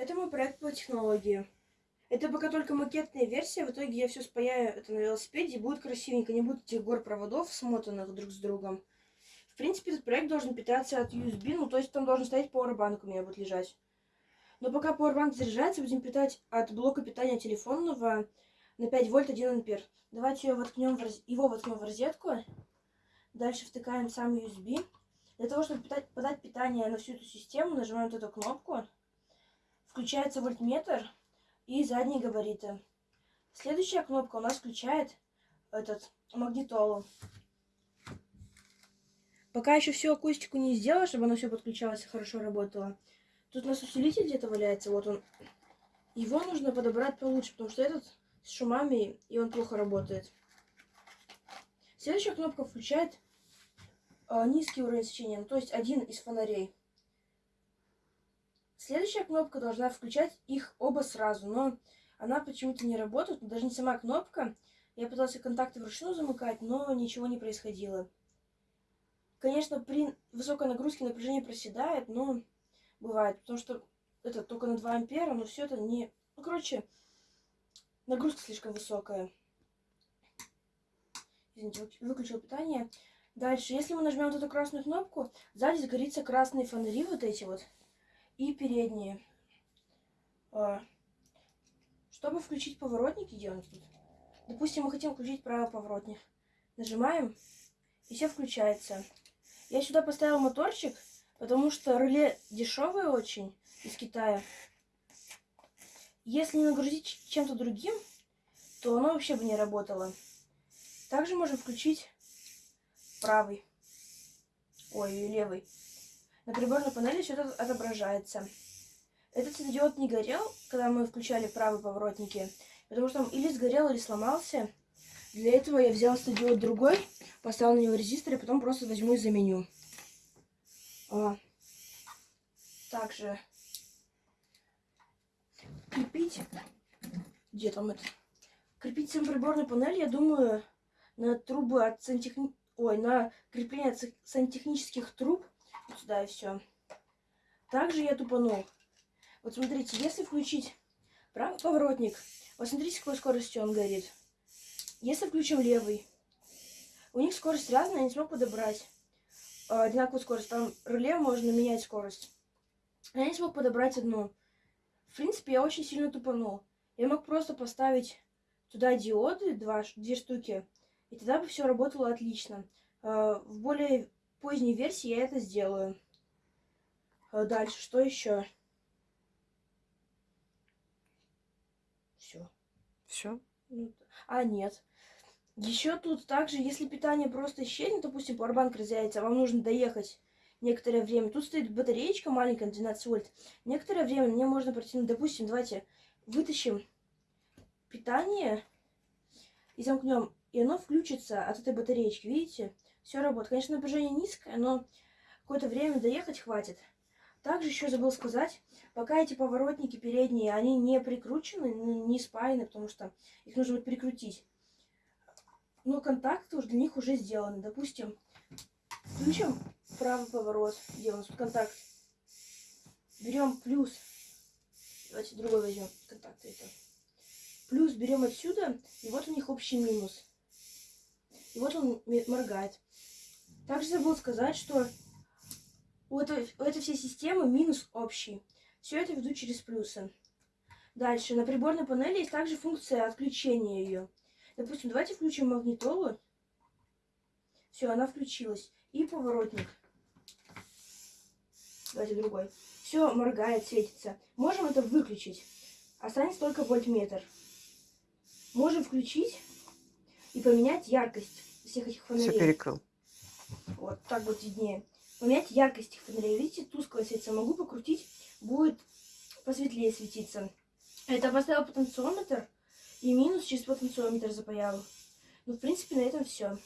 Это мой проект по технологии. Это пока только макетная версия, в итоге я все спаяю это на велосипеде, и будет красивенько, не будет этих гор проводов, смотанных друг с другом. В принципе, этот проект должен питаться от USB, ну то есть там должен стоять пауэрбанк у меня будет лежать. Но пока пауэрбанк заряжается, будем питать от блока питания телефонного на 5 вольт 1 ампер. Давайте его воткнем в, роз... его воткнем в розетку. Дальше втыкаем сам USB. Для того, чтобы питать, подать питание на всю эту систему, нажимаем вот эту кнопку. Включается вольтметр и задние габариты. Следующая кнопка у нас включает этот магнитолу. Пока еще всю акустику не сделала, чтобы оно все подключалось и хорошо работало. Тут у нас усилитель где-то валяется, вот он. Его нужно подобрать получше, потому что этот с шумами, и он плохо работает. Следующая кнопка включает э, низкий уровень освещения, ну, то есть один из фонарей. Следующая кнопка должна включать их оба сразу, но она почему-то не работает, даже не сама кнопка. Я пытался контакты вручную замыкать, но ничего не происходило. Конечно, при высокой нагрузке напряжение проседает, но бывает, потому что это только на 2 ампера, но все это не... Ну, короче, нагрузка слишком высокая. Извините, выключил питание. Дальше, если мы нажмем вот эту красную кнопку, сзади загорится красные фонари вот эти вот и передние. А, чтобы включить поворотники, он тут? Допустим, мы хотим включить правый поворотник. Нажимаем, и все включается. Я сюда поставил моторчик, потому что реле дешевое очень из Китая. Если не нагрузить чем-то другим, то оно вообще бы не работало. Также можем включить правый. Ой, левый. На приборной панели это отображается. Этот светодиод не горел, когда мы включали правые поворотники, потому что он или сгорел, или сломался. Для этого я взял светодиод другой, поставил на него резистор, и потом просто возьму и заменю. А. Также крепить... Где там это? Крепить всем приборной панель, я думаю, на трубы от сантехни... Ой, на крепление от сантехнических труб сюда и все. Также я тупанул. Вот смотрите, если включить правый поворотник, вот смотрите, какой скоростью он горит. Если включим левый, у них скорость разная, я не смог подобрать э, одинаковую скорость. Там реле можно менять скорость. Я не смог подобрать одну. В принципе, я очень сильно тупанул. Я мог просто поставить туда диоды, два, две штуки, и тогда бы все работало отлично. Э, в более поздней версии я это сделаю. А дальше, что еще? Все. Все? Ну, а, нет. Еще тут также, если питание просто исчезнет, допустим, пауэрбанк разрядится, вам нужно доехать некоторое время. Тут стоит батареечка маленькая на 12 вольт. Некоторое время мне можно протянуть, допустим, давайте вытащим питание и замкнем, и оно включится от этой батареечки, видите? Все работает. Конечно, напряжение низкое, но какое-то время доехать хватит. Также еще забыл сказать, пока эти поворотники передние, они не прикручены, ну, не спаяны, потому что их нужно будет прикрутить. Но контакты уже для них уже сделаны. Допустим, включим правый поворот, где у нас тут контакт. Берем плюс. Давайте другой возьмем контакты это. Плюс берем отсюда, и вот у них общий минус. И вот он моргает. Также забыл сказать, что у этой, у этой всей системы минус общий. Все это веду через плюсы. Дальше. На приборной панели есть также функция отключения ее. Допустим, давайте включим магнитолу. Все, она включилась. И поворотник. Давайте другой. Все моргает, светится. Можем это выключить. Останется только вольтметр. Можем включить и поменять яркость всех этих фонарей. Все перекрыл. Вот так вот виднее. Поменять яркость фонарей. Видите, тускло светится. Могу покрутить, будет посветлее светиться. Это поставил потенциометр и минус через потенциометр запаял. Ну, в принципе, на этом все.